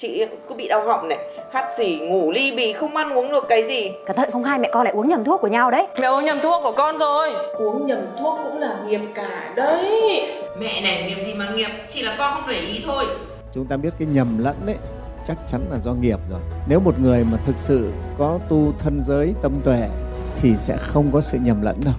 Chị cứ bị đau họng này. Hắt xỉ, ngủ ly bì, không ăn uống được cái gì. Cẩn thận không hai mẹ con lại uống nhầm thuốc của nhau đấy. Mẹ uống nhầm thuốc của con rồi. Uống nhầm thuốc cũng là nghiệp cả đấy. Mẹ này nghiệp gì mà nghiệp Chỉ là con không để ý thôi. Chúng ta biết cái nhầm lẫn đấy chắc chắn là do nghiệp rồi. Nếu một người mà thực sự có tu thân giới tâm tuệ thì sẽ không có sự nhầm lẫn đâu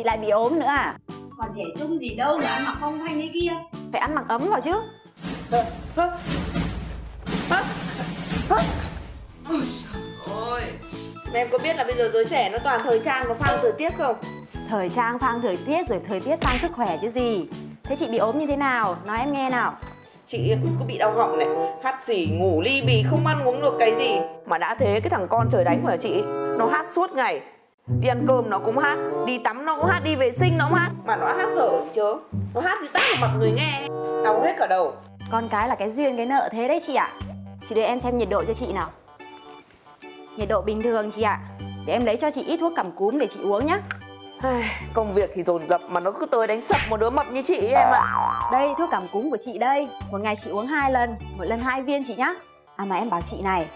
chị? Lại bị ốm nữa à? Còn trẻ trung gì đâu mà ăn mặc phong thanh thế kia. Phải ăn mặc ấm vào chứ. Ôi Em có biết là bây giờ giới trẻ nó toàn thời trang nó phang thời tiết không? Thời trang phang thời tiết rồi thời tiết phang sức khỏe chứ gì. Thế chị bị ốm như thế nào? Nói em nghe nào. Chị cứ bị đau họng này Hắt xỉ, ngủ ly bì, không ăn uống được cái gì. Mà đã thế cái thằng con trời đánh của chị? Nó hát suốt ngày Đi ăn cơm nó cũng hát Đi tắm nó cũng hát, đi vệ sinh nó cũng hát. Mà nó hát dở gì chớ Nó hát thì tát vào mặt người nghe. Đau hết cả đầu. Con cái là cái duyên cái nợ thế đấy chị ạ. Chị để em xem nhiệt độ cho chị nào. Nhiệt độ bình thường chị ạ. Để em lấy cho chị ít thuốc cảm cúm để chị uống nhá. Công việc thì dồn dập mà nó cứ tới đánh sập một đứa mập như chị ấy, em ạ. Đây thuốc cảm cúm của chị đây. Một ngày chị uống hai lần Một lần hai viên chị nhá. À mà em bảo chị này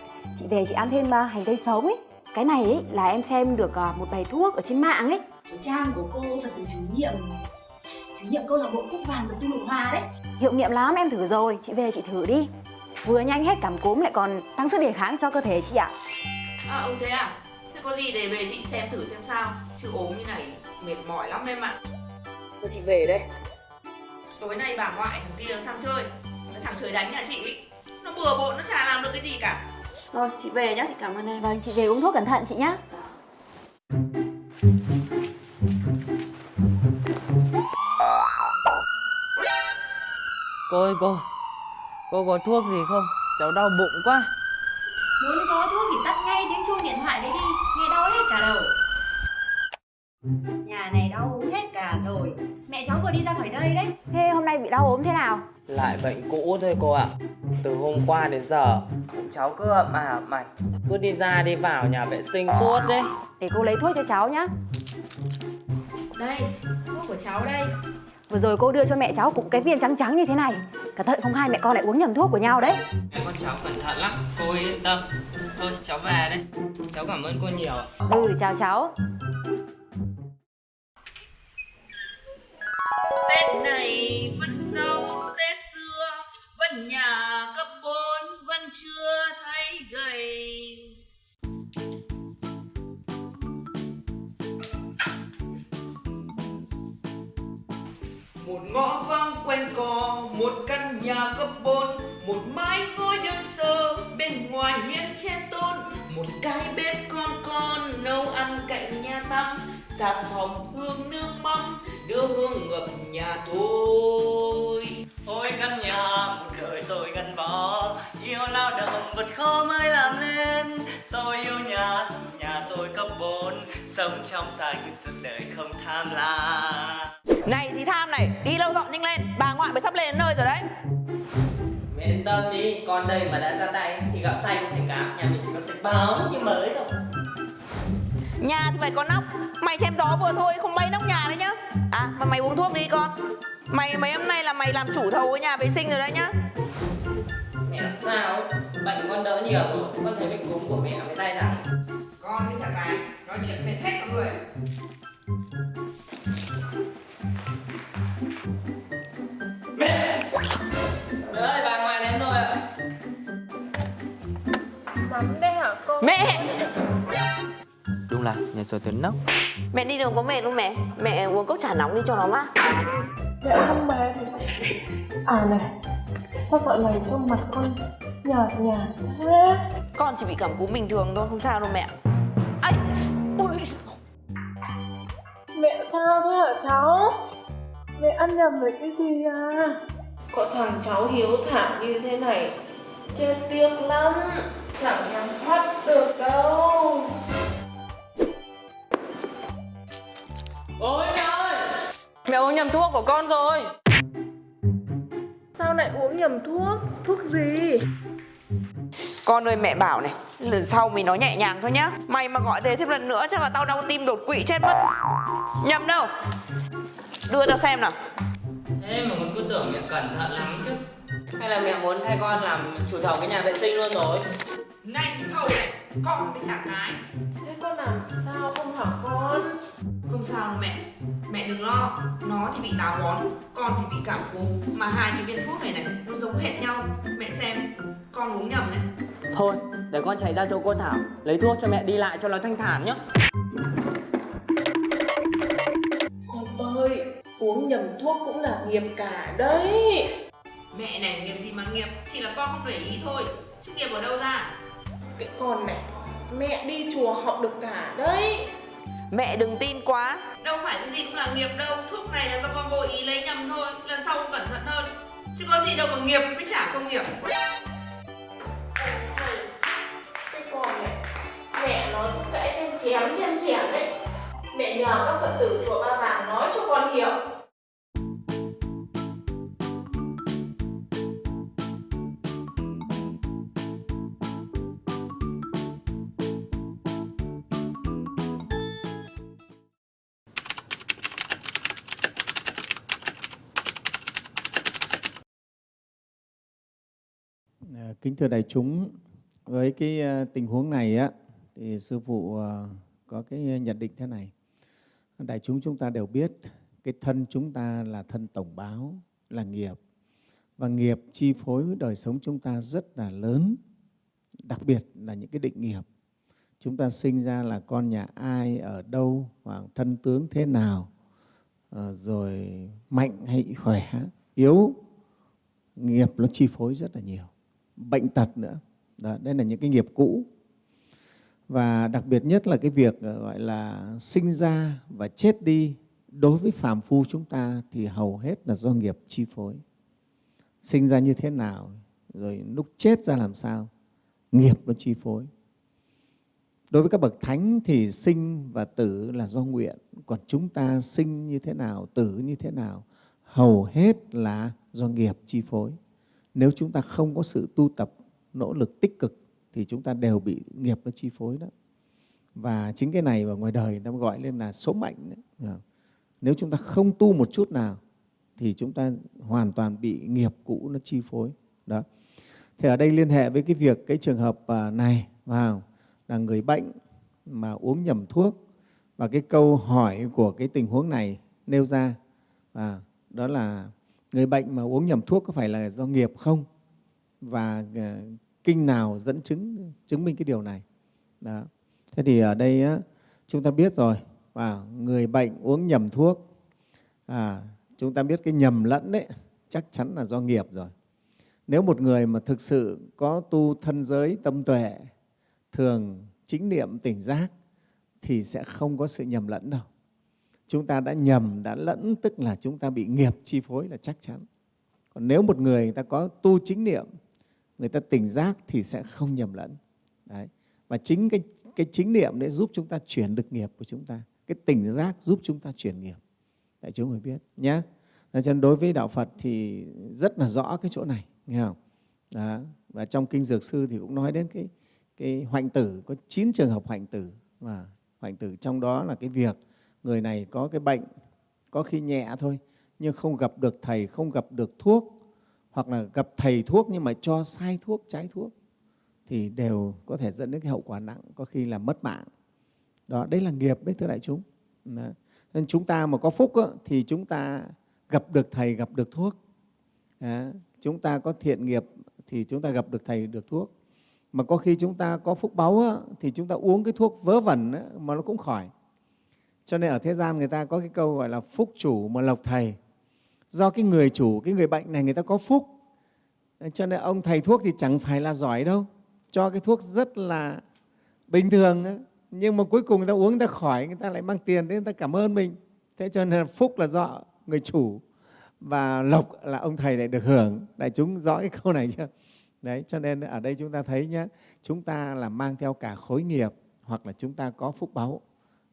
Chị về chị ăn thêm uh, hành tây sống ấy Cái này ấy là em xem được uh, một bài thuốc ở trên mạng ấy. Cái trang của cô thật từ chủ nhiệm Chủ nhiệm câu lạc bộ cúc vàng của tu Ngọc Hòa đấy. Hiệu nghiệm lắm em thử rồi. Chị về chị thử đi. Vừa nhanh hết cảm cúm lại còn tăng sức đề kháng cho cơ thể chị ạ. À ừ thế à? Thế có gì để về chị xem thử xem sao. Chứ ốm như này mệt mỏi lắm em ạ. Thôi chị về đây. Tối nay bà ngoại thằng kia sang chơi. Thằng trời đánh nhà chị. Nó bừa bộn nó chả làm được cái gì cả Thôi chị về nhá chị cảm ơn em. Vâng chị về uống thuốc cẩn thận chị nhá. Cô ơi cô. Cô có thuốc gì không? Cháu đau bụng quá. Muốn có thuốc thì tắt ngay tiếng chuông điện thoại đấy đi. Nghe đau hết cả đầu. Nhà này đau hết cả rồi Mẹ cháu vừa đi ra khỏi đây đấy. Thế hôm nay bị đau ốm thế nào? Lại bệnh cũ thôi cô ạ. Từ hôm qua đến giờ Cháu cứ ậm à mạch Cứ đi ra đi vào nhà vệ sinh suốt đấy. Để cô lấy thuốc cho cháu nhá. Đây, thuốc của cháu đây. Vừa rồi cô đưa cho mẹ cháu cũng cái viên trắng trắng như thế này. Cẩn thận không hai mẹ con lại uống nhầm thuốc của nhau đấy. Mẹ con cháu cẩn thận lắm. Cô yên tâm. Thôi cháu về đây. Cháu cảm ơn cô nhiều. Ừ chào cháu Này vẫn sâu Tết xưa, Vẫn nhà cấp 4 Vẫn chưa thấy gầy. Một ngõ vắng quanh co, một căn nhà cấp 4 một mái ngói đơn sơ bên ngoài hiên che tôn, một cái bếp con con nấu ăn cạnh nhà tắm xà phòng hương nước mắm đưa hương ngập nhà thôi Ôi căn nhà một đời tôi gắn bó Yêu lao động vật khó mới làm nên. Tôi yêu nhà, nhà tôi cấp 4 Sống trong sạch suốt đời không tham lam. Này thì tham này đi lâu dọn nhanh lên bà ngoại mới sắp lên đến nơi rồi đấy. Mẹ yên tâm đi Con đây mà đã ra tay Thì gạo xanh thành cám Nhà mình chỉ có sạch báo như mới thôi nhà thì phải có nóc. Mày chém gió vừa thôi không bay nóc nhà đấy nhá. À mà mày uống thuốc đi con. Mày mấy hôm nay là mày làm chủ thầu với nhà vệ sinh rồi đấy nhá. Mẹ làm sao? Bệnh con đỡ nhiều rồi. Con thấy bệnh cúm của mẹ mới dai dẳng. Con với chả cái nói chuyện mệt hết cả người Là nhà rồi tuấn nóc. Mẹ đi đường có mệt không mẹ? Mẹ uống cốc trà nóng đi cho nó mát. Mẹ không mệt. À này Sao dạo này trông mặt con nhạt nhạt thế? Con chỉ bị cảm cúm bình thường thôi không sao đâu mẹ. Ấy ui Mẹ sao thế hả cháu? Mẹ ăn nhầm với cái gì à? Có thằng cháu hiếu thảo như thế này Chết tiếc lắm. Chẳng nhắm thoát được đâu nhầm thuốc của con rồi. Sao lại uống nhầm thuốc? Thuốc gì? Con ơi mẹ bảo này Lần sau mình nói nhẹ nhàng thôi nhá. Mày mà gọi thế thêm lần nữa chắc là tao đau tim đột quỵ chết mất. Nhầm đâu? Đưa tao xem nào. Thế mà còn cứ tưởng mẹ cẩn thận lắm chứ. Hay là mẹ muốn thay con làm chủ thầu cái nhà vệ sinh luôn rồi? Này thì thầu này Con mới trả cái. Thế con làm sao không hả con? Không sao đâu mẹ. Mẹ đừng lo Nó thì bị táo bón Con thì bị cảm cúm. Mà hai cái viên thuốc này này Nó giống hệt nhau. Mẹ xem Con uống nhầm này. Thôi để con chạy ra chỗ cô Thảo Lấy thuốc cho mẹ đi lại cho nó thanh thản nhá. Con ơi, uống nhầm thuốc cũng là nghiệp cả đấy. Mẹ này nghiệp gì mà nghiệp Chỉ là con không để ý thôi. Chứ nghiệp ở đâu ra Cái con này, mẹ đi chùa học được cả đấy. Mẹ đừng tin quá Đâu phải cái gì cũng là nghiệp đâu Thuốc này là do con vô ý lấy nhầm thôi Lần sau con cẩn thận hơn Chứ có gì đâu mà nghiệp với chả không nghiệp Cái con này, mẹ nói cũng cãi chém chen chém đấy. Mẹ nhờ các Phật tử chùa Ba Vàng nói cho con hiểu. Ờ, kính thưa đại chúng, với cái ờ, tình huống này á, thì sư phụ ờ, có cái nhận định thế này. Đại chúng chúng ta đều biết cái thân chúng ta là thân tổng báo, là nghiệp. Và nghiệp chi phối đời sống chúng ta rất là lớn, đặc biệt là những cái định nghiệp. Chúng ta sinh ra là con nhà ai, ở đâu, hoặc thân tướng thế nào, rồi mạnh hay khỏe, yếu, nghiệp nó chi phối rất là nhiều bệnh tật nữa. Đó, đây là những cái nghiệp cũ. Và đặc biệt nhất là cái việc ờ, gọi là sinh ra và chết đi đối với phàm phu chúng ta thì hầu hết là do nghiệp chi phối. Sinh ra như thế nào, rồi lúc chết ra làm sao, nghiệp nó chi phối. Đối với các bậc thánh thì sinh và tử là do nguyện, còn chúng ta sinh như thế nào, tử như thế nào, hầu hết là do nghiệp chi phối nếu chúng ta không có sự tu tập nỗ lực tích cực thì chúng ta đều bị nghiệp nó chi phối đó. Và chính cái này ở ngoài đời người ta gọi lên là số mệnh đấy. Dạ. nếu chúng ta không tu một chút nào thì chúng ta hoàn toàn bị nghiệp cũ nó chi phối. Đó. Thì ở đây liên hệ với cái việc cái trường hợp à, này vào là người bệnh mà uống nhầm thuốc. Và cái câu hỏi của cái tình huống này nêu ra à, đó là người bệnh mà uống nhầm thuốc có phải là do nghiệp không? Và ờ, kinh nào dẫn chứng chứng minh cái điều này? Đó. thế thì ở đây á, chúng ta biết rồi. Và người bệnh uống nhầm thuốc à, chúng ta biết cái nhầm lẫn đấy chắc chắn là do nghiệp rồi. Nếu một người mà thực sự có tu thân giới tâm tuệ thường chính niệm tỉnh giác thì sẽ không có sự nhầm lẫn đâu chúng ta đã nhầm, đã lẫn tức là chúng ta bị nghiệp chi phối là chắc chắn. Còn nếu một người người ta có tu chính niệm, người ta tỉnh giác thì sẽ không nhầm lẫn. Đấy. Và chính cái, cái chính niệm để giúp chúng ta chuyển được nghiệp của chúng ta. Cái tỉnh giác giúp chúng ta chuyển nghiệp. Đại chúng phải biết nhé. Cho nên đối với Đạo Phật thì rất là rõ cái chỗ này, nghe không? Đó. Và trong Kinh Dược Sư thì cũng nói đến cái, cái hoạnh tử, có 9 trường hợp hoạnh tử. Và hoạnh tử trong đó là cái việc người này có cái bệnh có khi nhẹ thôi nhưng không gặp được thầy không gặp được thuốc hoặc là gặp thầy thuốc nhưng mà cho sai thuốc trái thuốc thì đều có thể dẫn đến cái hậu quả nặng có khi là mất mạng. Đó đấy là nghiệp đấy thưa đại chúng. Đó. nên chúng ta mà có phúc đó, thì chúng ta gặp được thầy gặp được thuốc. Đó. chúng ta có thiện nghiệp thì chúng ta gặp được thầy được thuốc. Mà có khi chúng ta có phúc báu á, thì chúng ta uống cái thuốc vớ vẩn á, mà nó cũng khỏi cho nên ở thế gian người ta có cái câu gọi là phúc chủ mà lộc thầy. Do cái người chủ, cái người bệnh này người ta có phúc. Cho nên ông thầy thuốc thì chẳng phải là giỏi đâu. Cho cái thuốc rất là bình thường. Đó. Nhưng mà cuối cùng người ta uống người ta khỏi, người ta lại mang tiền đến người ta cảm ơn mình. Thế cho nên phúc là do người chủ và lộc là ông thầy lại được hưởng. Đại chúng rõ cái câu này chưa? Đấy, cho nên ở đây chúng ta thấy nhé, chúng ta là mang theo cả khối nghiệp hoặc là chúng ta có phúc báu.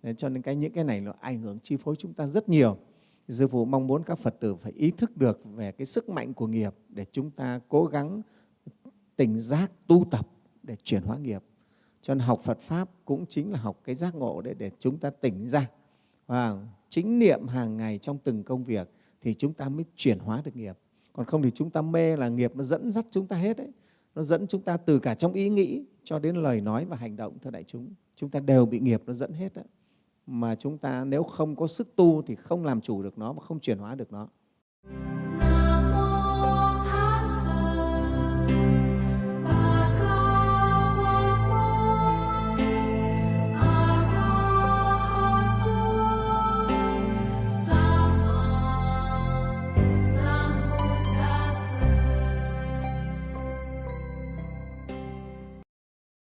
Nên cho nên cái, những cái này nó ảnh hưởng, chi phối chúng ta rất nhiều. Sư phụ mong muốn các Phật tử phải ý thức được về cái sức mạnh của nghiệp để chúng ta cố gắng tỉnh giác, tu tập để chuyển hóa nghiệp. Cho nên học Phật pháp cũng chính là học cái giác ngộ để để chúng ta tỉnh ra. Và chính niệm hàng ngày trong từng công việc thì chúng ta mới chuyển hóa được nghiệp. Còn không thì chúng ta mê là nghiệp nó dẫn dắt chúng ta hết đấy. Nó dẫn chúng ta từ cả trong ý nghĩ cho đến lời nói và hành động, thưa đại chúng. Chúng ta đều bị nghiệp nó dẫn hết đấy mà chúng ta nếu không có sức tu thì không làm chủ được nó và không chuyển hóa được nó.